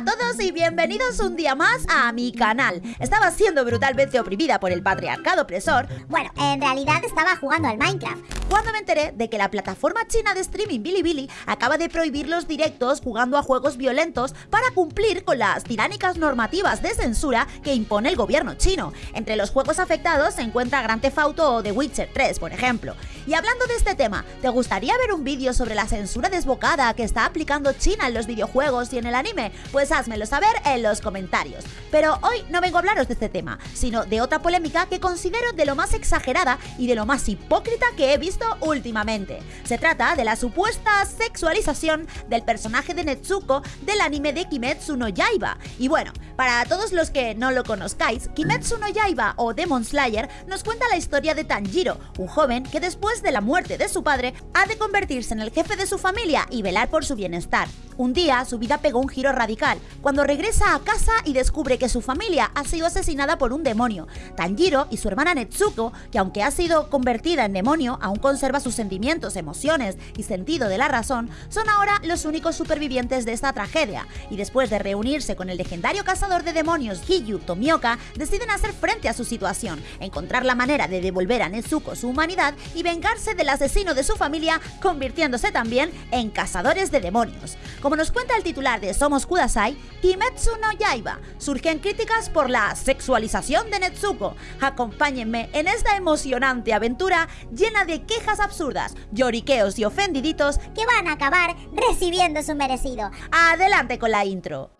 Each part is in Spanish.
a todos y bienvenidos un día más a mi canal. Estaba siendo brutalmente oprimida por el patriarcado opresor. Bueno, en realidad estaba jugando al Minecraft. Cuando me enteré de que la plataforma china de streaming Bilibili acaba de prohibir los directos jugando a juegos violentos para cumplir con las tiránicas normativas de censura que impone el gobierno chino. Entre los juegos afectados se encuentra Grand Theft Auto o The Witcher 3, por ejemplo. Y hablando de este tema, ¿te gustaría ver un vídeo sobre la censura desbocada que está aplicando China en los videojuegos y en el anime? Pues házmelo saber en los comentarios. Pero hoy no vengo a hablaros de este tema, sino de otra polémica que considero de lo más exagerada y de lo más hipócrita que he visto últimamente. Se trata de la supuesta sexualización del personaje de Netsuko del anime de Kimetsu no Yaiba. Y bueno, para todos los que no lo conozcáis, Kimetsu no Yaiba o Demon Slayer nos cuenta la historia de Tanjiro, un joven que después de la muerte de su padre ha de convertirse en el jefe de su familia y velar por su bienestar. Un día su vida pegó un giro radical, cuando regresa a casa y descubre que su familia ha sido asesinada por un demonio. Tanjiro y su hermana Netsuko, que aunque ha sido convertida en demonio, aún conserva sus sentimientos, emociones y sentido de la razón, son ahora los únicos supervivientes de esta tragedia. Y después de reunirse con el legendario cazador de demonios Hiyu Tomioka, deciden hacer frente a su situación, encontrar la manera de devolver a Netsuko su humanidad y vengarse del asesino de su familia, convirtiéndose también en cazadores de demonios. Nos cuenta el titular de Somos Kudasai, Kimetsu no Yaiba, surgen críticas por la sexualización de Netsuko. Acompáñenme en esta emocionante aventura llena de quejas absurdas, lloriqueos y ofendiditos Que van a acabar recibiendo su merecido. Adelante con la intro.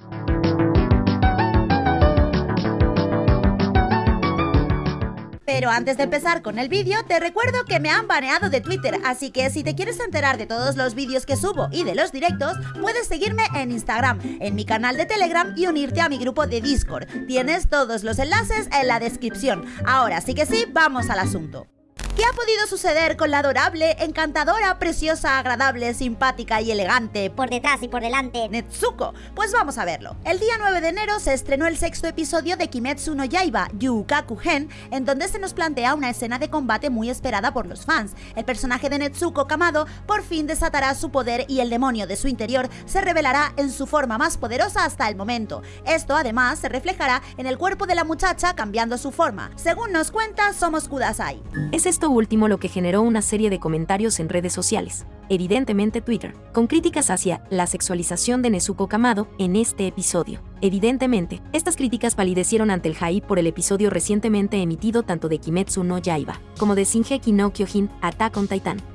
Pero antes de empezar con el vídeo, te recuerdo que me han baneado de Twitter, así que si te quieres enterar de todos los vídeos que subo y de los directos, puedes seguirme en Instagram, en mi canal de Telegram y unirte a mi grupo de Discord. Tienes todos los enlaces en la descripción. Ahora sí que sí, vamos al asunto. ¿Qué ha podido suceder con la adorable, encantadora, preciosa, agradable, simpática y elegante Por detrás y por delante. Netsuko? Pues vamos a verlo. El día 9 de enero se estrenó el sexto episodio de Kimetsu no Yaiba, Yukaku Gen, en donde se nos plantea una escena de combate muy esperada por los fans. El personaje de Netsuko Kamado por fin desatará su poder y el demonio de su interior se revelará en su forma más poderosa hasta el momento. Esto además se reflejará en el cuerpo de la muchacha cambiando su forma. Según nos cuenta Somos Kudasai. Es esto último lo que generó una serie de comentarios en redes sociales, evidentemente Twitter, con críticas hacia la sexualización de Nezuko Kamado en este episodio. Evidentemente, estas críticas palidecieron ante el hype por el episodio recientemente emitido tanto de Kimetsu no Yaiba como de Shingeki no Kyojin Attack on Titan.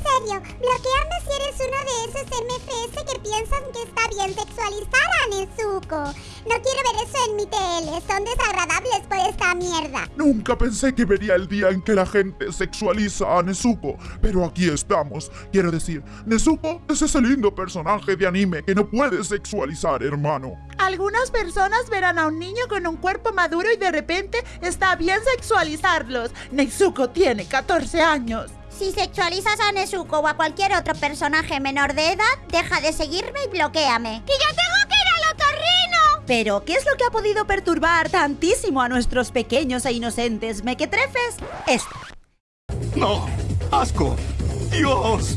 En serio, bloquearme si eres uno de esos MFS que piensan que está bien sexualizar a Nezuko. No quiero ver eso en mi TL, son desagradables por esta mierda. Nunca pensé que vería el día en que la gente sexualiza a Nezuko, pero aquí estamos. Quiero decir, Nezuko es ese lindo personaje de anime que no puedes sexualizar, hermano. Algunas personas verán a un niño con un cuerpo maduro y de repente está bien sexualizarlos. Nezuko tiene 14 años. Si sexualizas a Nezuko o a cualquier otro personaje menor de edad, deja de seguirme y bloqueame. ¡Que ya tengo que ir al otorrino! Pero, ¿qué es lo que ha podido perturbar tantísimo a nuestros pequeños e inocentes mequetrefes? Esto. ¡No! ¡Asco! ¡Dios!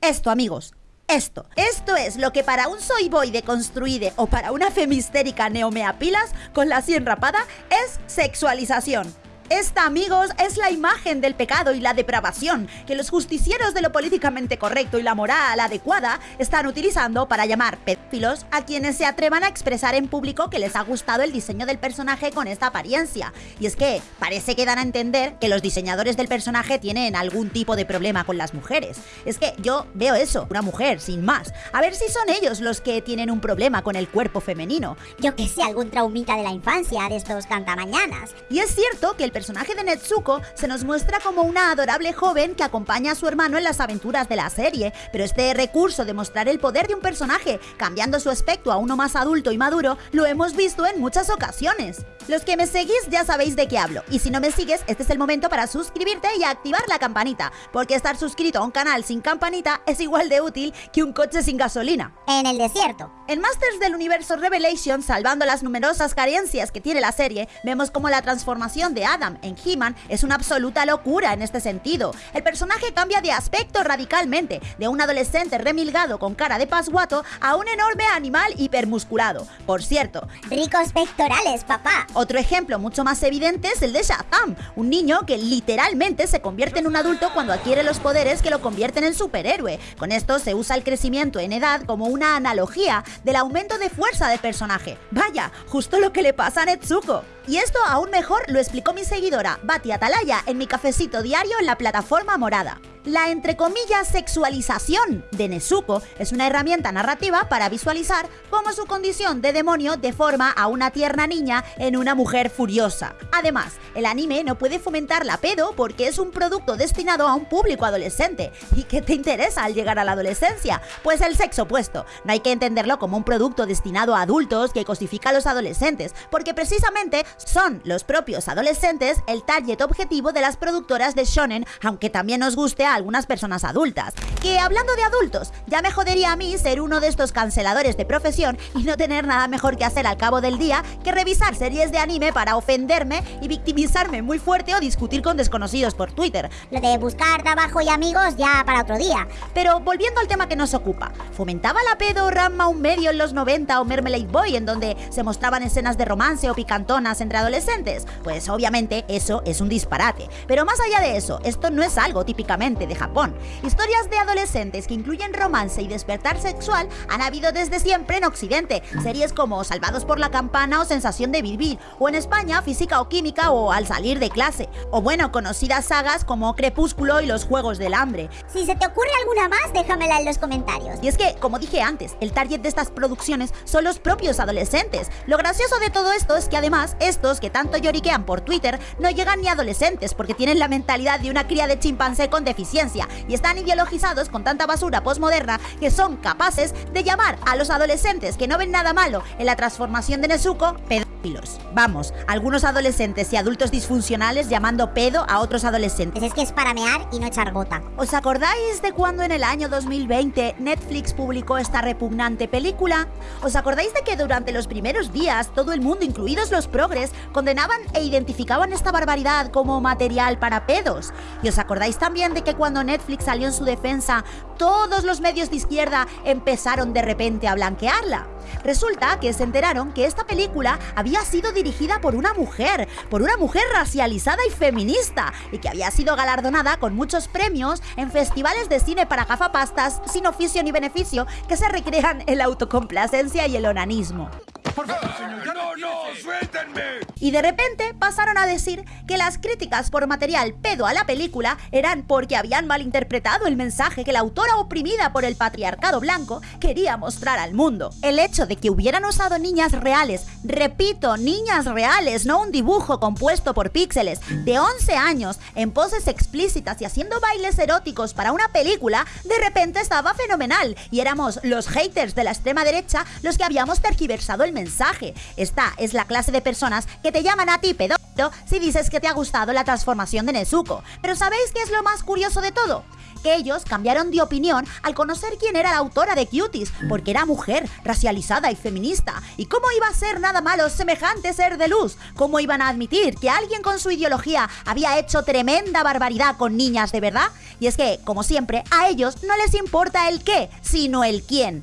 Esto, amigos. Esto, esto es lo que para un soy boy deconstruide o para una femistérica neomeapilas con la sien rapada es sexualización. Esta, amigos, es la imagen del pecado y la depravación que los justicieros de lo políticamente correcto y la moral adecuada están utilizando para llamar pedófilos a quienes se atrevan a expresar en público que les ha gustado el diseño del personaje con esta apariencia. Y es que parece que dan a entender que los diseñadores del personaje tienen algún tipo de problema con las mujeres. Es que yo veo eso, una mujer, sin más. A ver si son ellos los que tienen un problema con el cuerpo femenino. Yo que sé, algún traumita de la infancia de estos cantamañanas. Y es cierto que el personaje de Netsuko se nos muestra como una adorable joven que acompaña a su hermano en las aventuras de la serie, pero este recurso de mostrar el poder de un personaje cambiando su aspecto a uno más adulto y maduro lo hemos visto en muchas ocasiones. Los que me seguís ya sabéis de qué hablo, y si no me sigues, este es el momento para suscribirte y activar la campanita, porque estar suscrito a un canal sin campanita es igual de útil que un coche sin gasolina. En el desierto. En Masters del Universo Revelation, salvando las numerosas carencias que tiene la serie, vemos como la transformación de Adam En He-Man es una absoluta locura en este sentido. El personaje cambia de aspecto radicalmente, de un adolescente remilgado con cara de pasguato a un enorme animal hipermusculado. Por cierto, Ricos pectorales, papá. otro ejemplo mucho más evidente es el de Shazam, un niño que literalmente se convierte en un adulto cuando adquiere los poderes que lo convierten en superhéroe. Con esto se usa el crecimiento en edad como una analogía del aumento de fuerza del personaje. Vaya, justo lo que le pasa a Netsuko. Y esto aún mejor lo explicó mi seguidora Bati Atalaya en mi cafecito diario en la plataforma morada. La entre comillas sexualización de Nezuko es una herramienta narrativa para visualizar cómo su condición de demonio deforma a una tierna niña en una mujer furiosa. Además, el anime no puede fomentar la pedo porque es un producto destinado a un público adolescente. ¿Y qué te interesa al llegar a la adolescencia? Pues el sexo opuesto. No hay que entenderlo como un producto destinado a adultos que cosifica a los adolescentes, porque precisamente son los propios adolescentes el target objetivo de las productoras de shonen, aunque también nos guste algunas personas adultas. Que hablando de adultos, ya me jodería a mí ser uno de estos canceladores de profesión y no tener nada mejor que hacer al cabo del día que revisar series de anime para ofenderme y victimizarme muy fuerte o discutir con desconocidos por Twitter. Lo de buscar trabajo y amigos ya para otro día. Pero volviendo al tema que nos ocupa, ¿fomentaba la pedo Ramma un medio en los 90 o Mermelade Boy en donde se mostraban escenas de romance o picantonas entre adolescentes? Pues obviamente eso es un disparate. Pero más allá de eso, esto no es algo típicamente de Japón. Historias de adolescentes que incluyen romance y despertar sexual han habido desde siempre en Occidente. Series como Salvados por la Campana o Sensación de Vivir, o en España Física o Química o Al salir de clase. O bueno, conocidas sagas como Crepúsculo y Los Juegos del Hambre. Si se te ocurre alguna más, déjamela en los comentarios. Y es que, como dije antes, el target de estas producciones son los propios adolescentes. Lo gracioso de todo esto es que además, estos que tanto lloriquean por Twitter no llegan ni a adolescentes porque tienen la mentalidad de una cría de chimpancé con deficiencia y están ideologizados con tanta basura posmoderna que son capaces de llamar a los adolescentes que no ven nada malo en la transformación de Nezuko pedófilos. Vamos, algunos adolescentes y adultos disfuncionales llamando pedo a otros adolescentes. Pues es que es para mear y no echar gota. ¿Os acordáis de cuando en el año 2020 Netflix publicó esta repugnante película? ¿Os acordáis de que durante los primeros días todo el mundo, incluidos los progres, condenaban e identificaban esta barbaridad como material para pedos? ¿Y os acordáis también de que cuando Netflix salió en su defensa, todos los medios de izquierda empezaron de repente a blanquearla? Resulta que se enteraron que esta película había sido dirigida por una mujer, por una mujer racializada y feminista, y que había sido galardonada con muchos premios en festivales de cine para gafapastas sin oficio ni beneficio que se recrean en la autocomplacencia y el onanismo. Por favor, señor, ya no, no, suéltenme. Y de repente pasaron a decir que las críticas por material pedo a la película eran porque habían malinterpretado el mensaje que la autora oprimida por el patriarcado blanco quería mostrar al mundo. El hecho de que hubieran usado niñas reales, repito, niñas reales, no un dibujo compuesto por píxeles, de 11 años, en poses explícitas y haciendo bailes eróticos para una película, de repente estaba fenomenal y éramos los haters de la extrema derecha los que habíamos tergiversado el mensaje. Esta es la clase de personas que te llaman a ti si dices que te ha gustado la transformación de Nezuko. Pero ¿sabéis qué es lo más curioso de todo? que ellos cambiaron de opinión al conocer quién era la autora de Cuties, porque era mujer, racializada y feminista. ¿Y cómo iba a ser nada malo semejante ser de luz? ¿Cómo iban a admitir que alguien con su ideología había hecho tremenda barbaridad con niñas de verdad? Y es que, como siempre, a ellos no les importa el qué, sino el quién.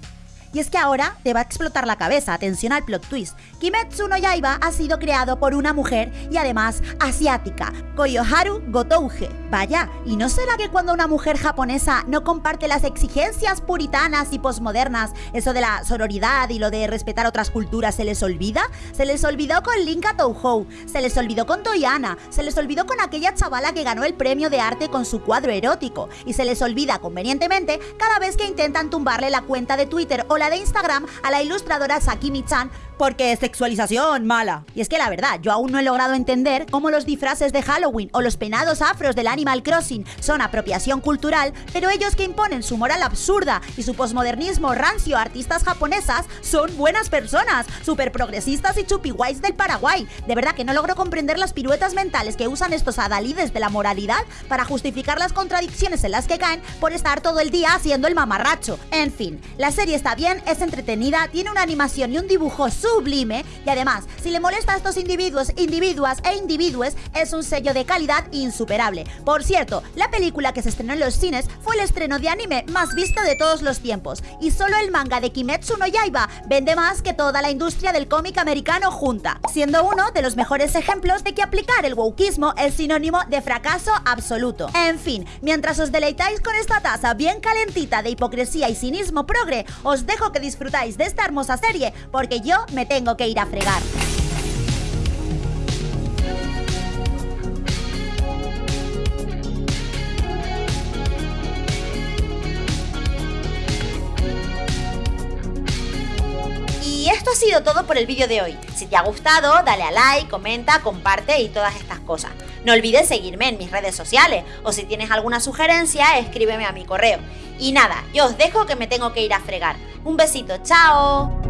Y es que ahora te va a explotar la cabeza, atención al plot twist. Kimetsu no Yaiba ha sido creado por una mujer y además asiática, Koyoharu Gotouge. Vaya, ¿y no será que cuando una mujer japonesa no comparte las exigencias puritanas y posmodernas, eso de la sororidad y lo de respetar otras culturas se les olvida? Se les olvidó con Linka Touhou, se les olvidó con Toyana, se les olvidó con aquella chavala que ganó el premio de arte con su cuadro erótico y se les olvida convenientemente cada vez que intentan tumbarle la cuenta de Twitter o la de Instagram a la ilustradora Sakimi-chan porque sexualización mala. Y es que la verdad, yo aún no he logrado entender cómo los disfraces de Halloween o los peinados afros del Animal Crossing son apropiación cultural, pero ellos que imponen su moral absurda y su posmodernismo rancio a artistas japonesas son buenas personas, súper progresistas y chupiguays del Paraguay. De verdad que no logro comprender las piruetas mentales que usan estos adalides de la moralidad para justificar las contradicciones en las que caen por estar todo el día haciendo el mamarracho. En fin, la serie está bien, es entretenida, tiene una animación y un dibujo sublime y además, si le molesta a estos individuos, individuas e individuos, es un sello de calidad insuperable. Por cierto, la película que se estrenó en los cines fue el estreno de anime más visto de todos los tiempos y solo el manga de Kimetsu no Yaiba vende más que toda la industria del cómic americano junta, siendo uno de los mejores ejemplos de que aplicar el wokismo es sinónimo de fracaso absoluto. En fin, mientras os deleitáis con esta taza bien calentita de hipocresía y cinismo progre, os dejo que disfrutáis de esta hermosa serie porque yo me tengo que ir a fregar. Y esto ha sido todo por el vídeo de hoy. Si te ha gustado, dale a like, comenta, comparte y todas estas cosas. No olvides seguirme en mis redes sociales o si tienes alguna sugerencia, escríbeme a mi correo. Y nada, yo os dejo que me tengo que ir a fregar. Un besito, chao.